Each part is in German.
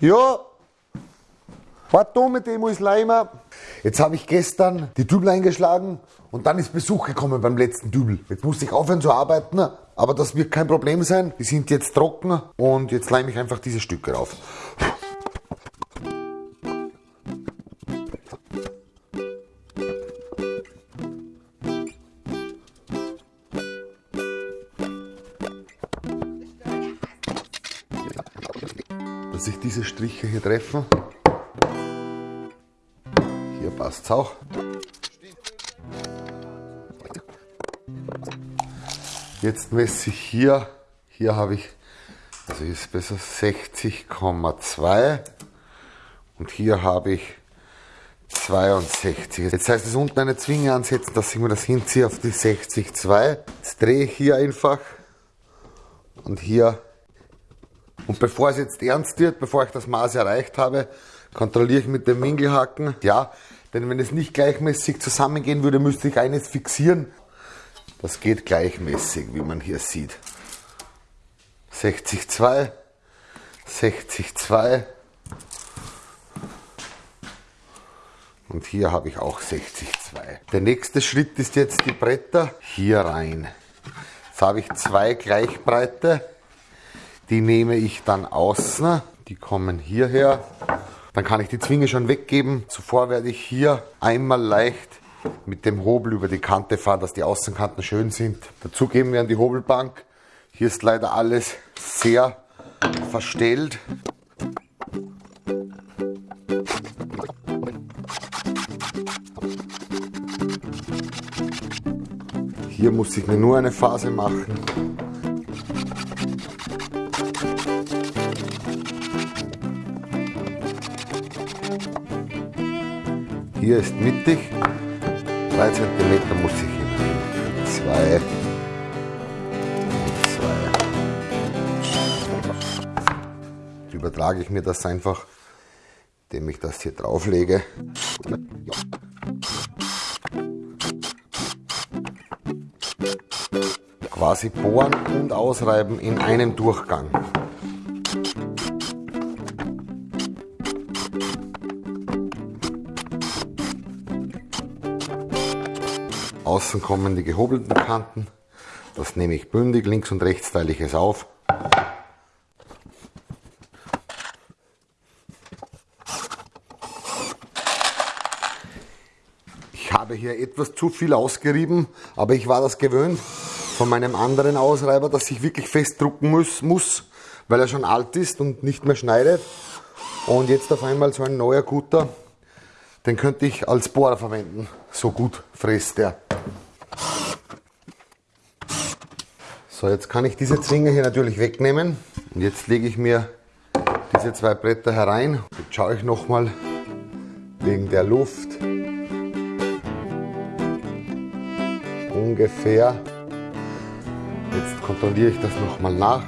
Ja. Warte da mit dem Leimer. Jetzt habe ich gestern die Dübel eingeschlagen und dann ist Besuch gekommen beim letzten Dübel. Jetzt musste ich aufhören zu arbeiten, aber das wird kein Problem sein. Die sind jetzt trocken und jetzt leime ich einfach diese Stücke rauf. Dass sich diese Striche hier treffen. Hier passt es auch. Jetzt messe ich hier, hier habe ich, also ist besser 60,2 und hier habe ich 62. Jetzt heißt es unten eine Zwinge ansetzen, dass ich mir das hinziehe auf die 60,2. Jetzt drehe ich hier einfach und hier und bevor es jetzt ernst wird, bevor ich das Maß erreicht habe, kontrolliere ich mit dem Winkelhaken. Ja, denn wenn es nicht gleichmäßig zusammengehen würde, müsste ich eines fixieren. Das geht gleichmäßig, wie man hier sieht. 60,2, 60,2 und hier habe ich auch 60,2. Der nächste Schritt ist jetzt die Bretter hier rein. Jetzt habe ich zwei gleichbreite die nehme ich dann außen. Die kommen hierher. Dann kann ich die Zwinge schon weggeben. Zuvor werde ich hier einmal leicht mit dem Hobel über die Kante fahren, dass die Außenkanten schön sind. Dazu geben wir an die Hobelbank. Hier ist leider alles sehr verstellt. Hier muss ich mir nur eine Phase machen. Hier ist mittig, 3 cm muss ich hin. 2 2. Übertrage ich mir das einfach, indem ich das hier drauflege. Quasi bohren und ausreiben in einem Durchgang. Außen kommen die gehobelten Kanten. Das nehme ich bündig, links und rechts teile ich es auf. Ich habe hier etwas zu viel ausgerieben, aber ich war das gewöhnt von meinem anderen Ausreiber, dass ich wirklich festdrucken muss, muss, weil er schon alt ist und nicht mehr schneidet. Und jetzt auf einmal so ein neuer guter, den könnte ich als Bohrer verwenden. So gut fräst der. So, jetzt kann ich diese Zwinge hier natürlich wegnehmen. Und jetzt lege ich mir diese zwei Bretter herein. Jetzt schaue ich nochmal wegen der Luft. Ungefähr. Jetzt kontrolliere ich das nochmal nach.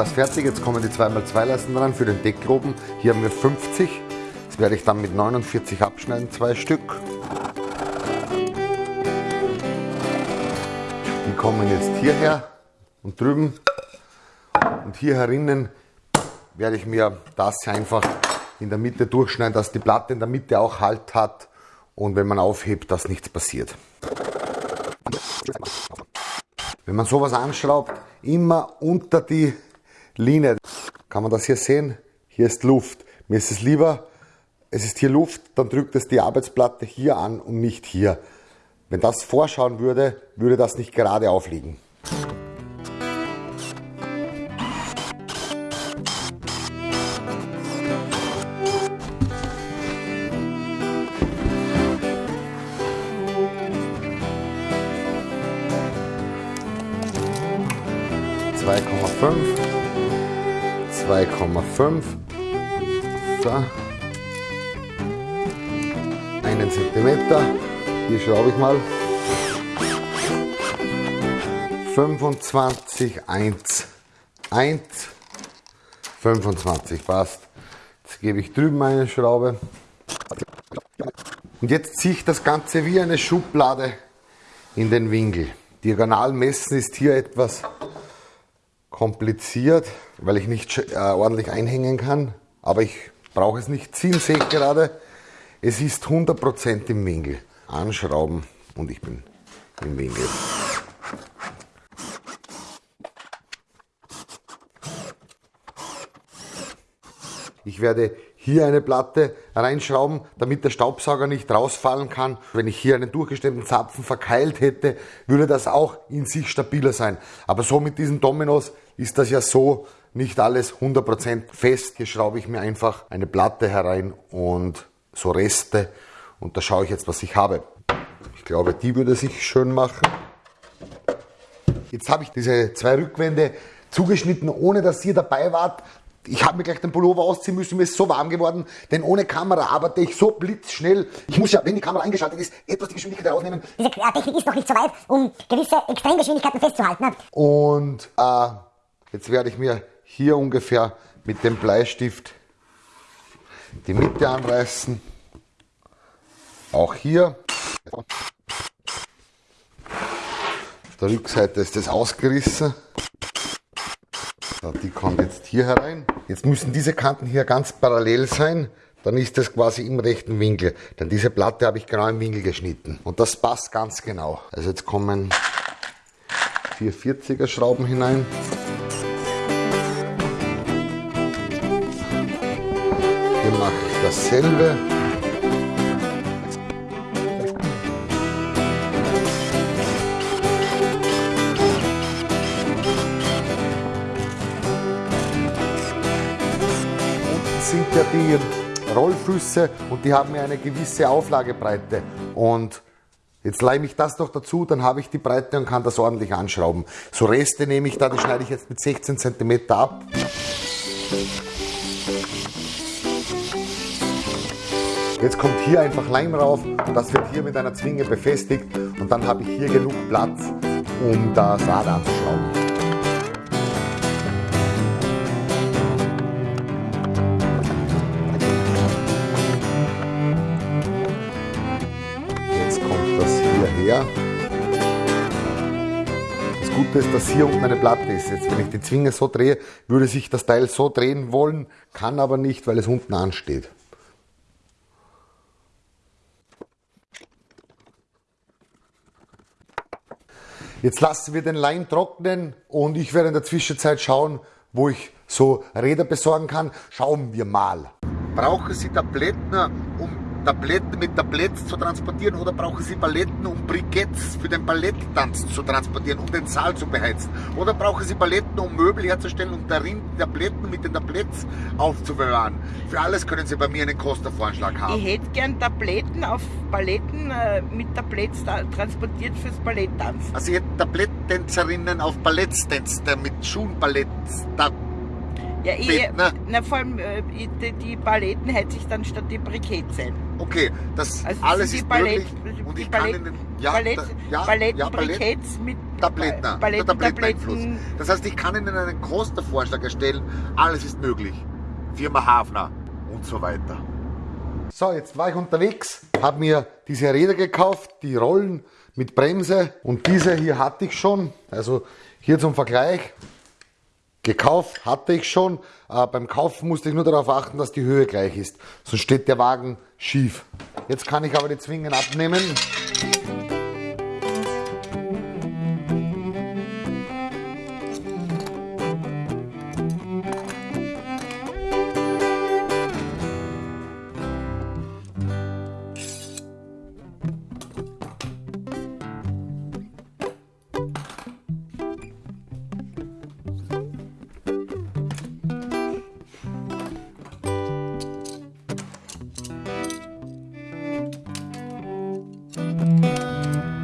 Das fertig. Jetzt kommen die 2x2 Leisten dran für den Deckgroben. Hier haben wir 50. Das werde ich dann mit 49 abschneiden, zwei Stück. Die kommen jetzt hierher und drüben. Und hier herinnen werde ich mir das einfach in der Mitte durchschneiden, dass die Platte in der Mitte auch Halt hat und wenn man aufhebt, dass nichts passiert. Wenn man sowas anschraubt, immer unter die Linie. Kann man das hier sehen? Hier ist Luft. Mir ist es lieber, es ist hier Luft, dann drückt es die Arbeitsplatte hier an und nicht hier. Wenn das vorschauen würde, würde das nicht gerade aufliegen. 2,5. So. Einen Zentimeter. Hier schraube ich mal. 25, 1, 1, 25 passt. Jetzt gebe ich drüben eine Schraube. Und jetzt ziehe ich das Ganze wie eine Schublade in den Winkel. Diagonal messen ist hier etwas kompliziert, weil ich nicht äh, ordentlich einhängen kann. Aber ich brauche es nicht ziehen, sehe ich gerade. Es ist 100% im Winkel. Anschrauben und ich bin im Winkel. Ich werde hier eine Platte reinschrauben, damit der Staubsauger nicht rausfallen kann. Wenn ich hier einen durchgestemmten Zapfen verkeilt hätte, würde das auch in sich stabiler sein. Aber so mit diesen Dominos ist das ja so nicht alles 100% fest. Hier schraube ich mir einfach eine Platte herein und so Reste und da schaue ich jetzt, was ich habe. Ich glaube, die würde sich schön machen. Jetzt habe ich diese zwei Rückwände zugeschnitten, ohne dass ihr dabei wart. Ich habe mir gleich den Pullover ausziehen müssen, mir ist so warm geworden, denn ohne Kamera arbeite ich so blitzschnell. Ich muss ja, wenn die Kamera eingeschaltet ist, etwas die Geschwindigkeit rausnehmen. Diese Technik ist noch nicht so weit, um gewisse Extremgeschwindigkeiten festzuhalten. Ne? Und äh, jetzt werde ich mir hier ungefähr mit dem Bleistift die Mitte anreißen. Auch hier. Auf der Rückseite ist das ausgerissen. Die kommt jetzt hier herein. Jetzt müssen diese Kanten hier ganz parallel sein. Dann ist das quasi im rechten Winkel. Denn diese Platte habe ich genau im Winkel geschnitten. Und das passt ganz genau. Also jetzt kommen 440er Schrauben hinein. Hier mache ich dasselbe. Ja die Rollfüße und die haben ja eine gewisse Auflagebreite. Und jetzt leime ich das noch dazu, dann habe ich die Breite und kann das ordentlich anschrauben. So Reste nehme ich da, die schneide ich jetzt mit 16 cm ab. Jetzt kommt hier einfach Leim rauf und das wird hier mit einer Zwinge befestigt und dann habe ich hier genug Platz, um das Rad anzuschrauben. Her. Das Gute ist, dass hier unten eine Platte ist. Jetzt, wenn ich die Zwinge so drehe, würde sich das Teil so drehen wollen, kann aber nicht, weil es unten ansteht. Jetzt lassen wir den Leim trocknen und ich werde in der Zwischenzeit schauen, wo ich so Räder besorgen kann. Schauen wir mal. Brauchen Sie Tabletten, Tabletten mit Tabletts zu transportieren oder brauchen Sie Paletten, um Briketts für den Balletttanz zu transportieren, um den Saal zu beheizen? Oder brauchen Sie Paletten, um Möbel herzustellen und darin Tabletten mit den Tabletts aufzubewahren? Für alles können Sie bei mir einen Kostenvorschlag haben. Ich hätte gern Tabletten auf Paletten äh, mit Tabletts transportiert fürs Balletttanz. Also ich hätte Balletttänzerinnen auf Ballettstänze mit Schuhenballetts. Ja, ich, ne? na, vor allem äh, die, die Paletten hätte ich dann statt die Briketts sein. Okay, das also alles ist Ballett, möglich und ich Ballett, kann Ihnen ja, Ballett, da, ja, Ballett, ja, Ballett, mit Tabletten, Ballett, Tabletteneinfluss. Das heißt, ich kann Ihnen einen Kostenvorschlag erstellen. Alles ist möglich. Firma Hafner und so weiter. So, jetzt war ich unterwegs, habe mir diese Räder gekauft, die Rollen mit Bremse und diese hier hatte ich schon. Also hier zum Vergleich, Gekauft hatte ich schon. Äh, beim Kaufen musste ich nur darauf achten, dass die Höhe gleich ist. Sonst steht der Wagen schief. Jetzt kann ich aber die Zwingen abnehmen.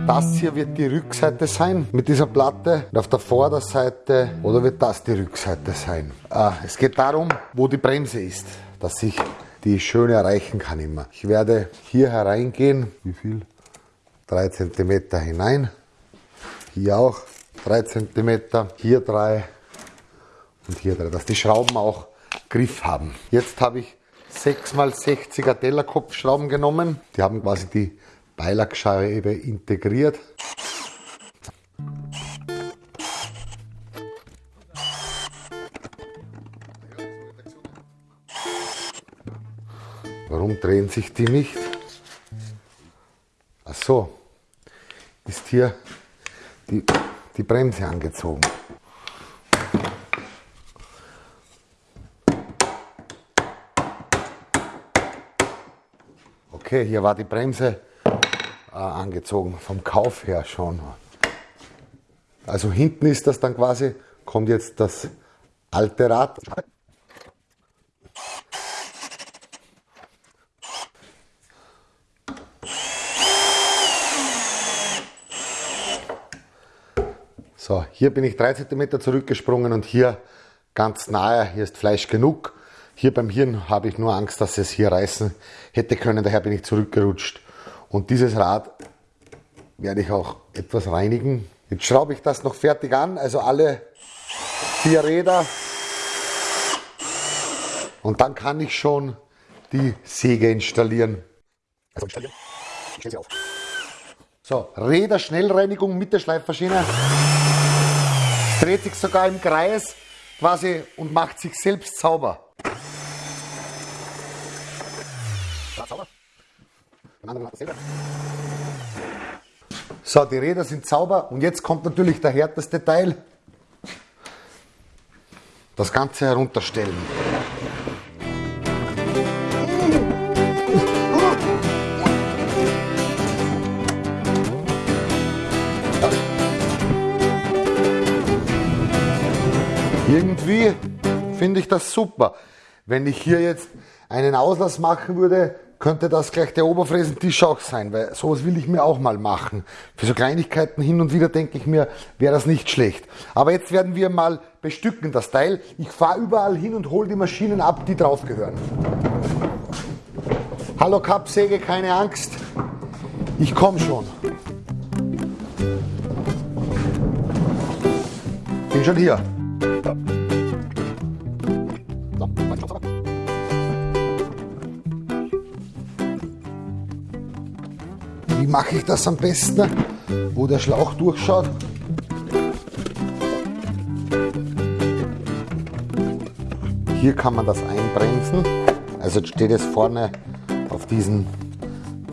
Das hier wird die Rückseite sein mit dieser Platte und auf der Vorderseite oder wird das die Rückseite sein. Äh, es geht darum, wo die Bremse ist, dass ich die schön erreichen kann immer. Ich werde hier hereingehen, wie viel? 3 cm hinein, hier auch 3 cm, hier 3 und hier 3, dass die Schrauben auch Griff haben. Jetzt habe ich 6x60er Tellerkopfschrauben genommen. Die haben quasi die Beilagscheibe integriert. Warum drehen sich die nicht? Ach so, ist hier die, die Bremse angezogen. Okay, hier war die Bremse angezogen, vom Kauf her schon. Also hinten ist das dann quasi, kommt jetzt das alte Rad. So, hier bin ich 3 cm zurückgesprungen und hier ganz nahe, hier ist Fleisch genug. Hier beim Hirn habe ich nur Angst, dass es hier reißen hätte können, daher bin ich zurückgerutscht. Und dieses Rad werde ich auch etwas reinigen. Jetzt schraube ich das noch fertig an, also alle vier Räder. Und dann kann ich schon die Säge installieren. Also installieren. Ich stelle sie auf. So, Räder Schnellreinigung mit der Schleifmaschine dreht sich sogar im Kreis quasi und macht sich selbst sauber. So, die Räder sind sauber und jetzt kommt natürlich der härteste Teil. Das Ganze herunterstellen. Irgendwie finde ich das super. Wenn ich hier jetzt einen Auslass machen würde, könnte das gleich der Oberfräsentisch auch sein, weil sowas will ich mir auch mal machen. Für so Kleinigkeiten hin und wieder denke ich mir, wäre das nicht schlecht. Aber jetzt werden wir mal bestücken das Teil. Ich fahre überall hin und hole die Maschinen ab, die drauf gehören. Hallo Kappsäge, keine Angst. Ich komme schon. Bin schon hier. Mache ich das am besten? Wo der Schlauch durchschaut? Hier kann man das einbremsen. Also jetzt steht es vorne auf diesen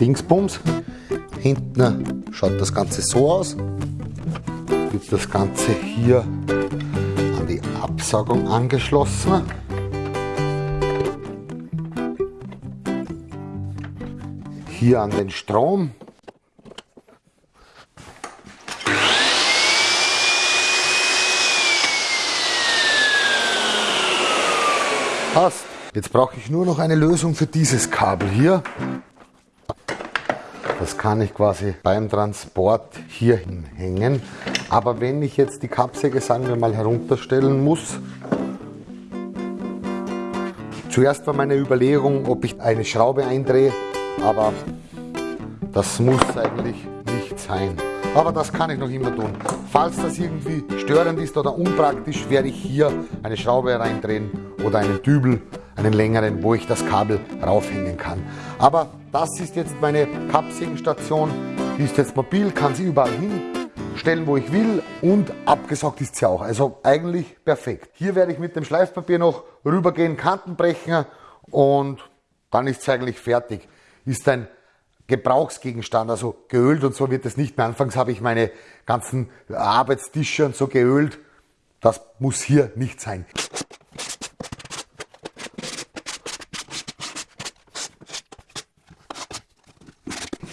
Dingsbums. Hinten schaut das Ganze so aus. Wird das Ganze hier an die Absaugung angeschlossen. Hier an den Strom. Passt. Jetzt brauche ich nur noch eine Lösung für dieses Kabel hier. Das kann ich quasi beim Transport hier hinhängen. Aber wenn ich jetzt die Kappsäge, sagen wir mal, herunterstellen muss, zuerst war meine Überlegung, ob ich eine Schraube eindrehe, aber das muss eigentlich nicht sein. Aber das kann ich noch immer tun. Falls das irgendwie störend ist oder unpraktisch, werde ich hier eine Schraube reindrehen oder einen Dübel, einen längeren, wo ich das Kabel raufhängen kann. Aber das ist jetzt meine Kappsägenstation. Die ist jetzt mobil, kann sie überall hinstellen, wo ich will und abgesaugt ist sie auch. Also eigentlich perfekt. Hier werde ich mit dem Schleifpapier noch rübergehen, Kanten brechen und dann ist es eigentlich fertig. Ist ein Gebrauchsgegenstand, also geölt und so wird es nicht mehr. Anfangs habe ich meine ganzen Arbeitstische und so geölt. Das muss hier nicht sein.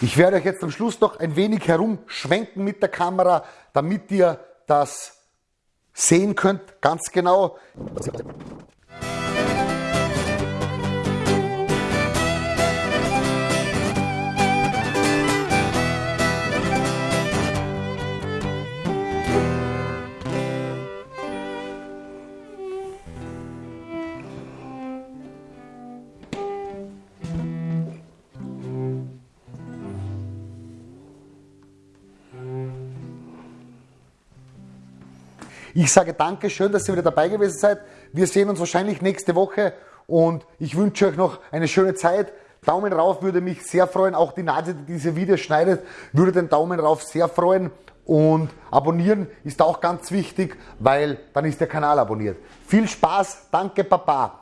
Ich werde euch jetzt am Schluss noch ein wenig herumschwenken mit der Kamera, damit ihr das sehen könnt, ganz genau. Ich sage danke, schön, dass ihr wieder dabei gewesen seid. Wir sehen uns wahrscheinlich nächste Woche und ich wünsche euch noch eine schöne Zeit. Daumen rauf würde mich sehr freuen. Auch die Nase, die diese Videos schneidet, würde den Daumen rauf sehr freuen. Und abonnieren ist auch ganz wichtig, weil dann ist der Kanal abonniert. Viel Spaß, danke Papa.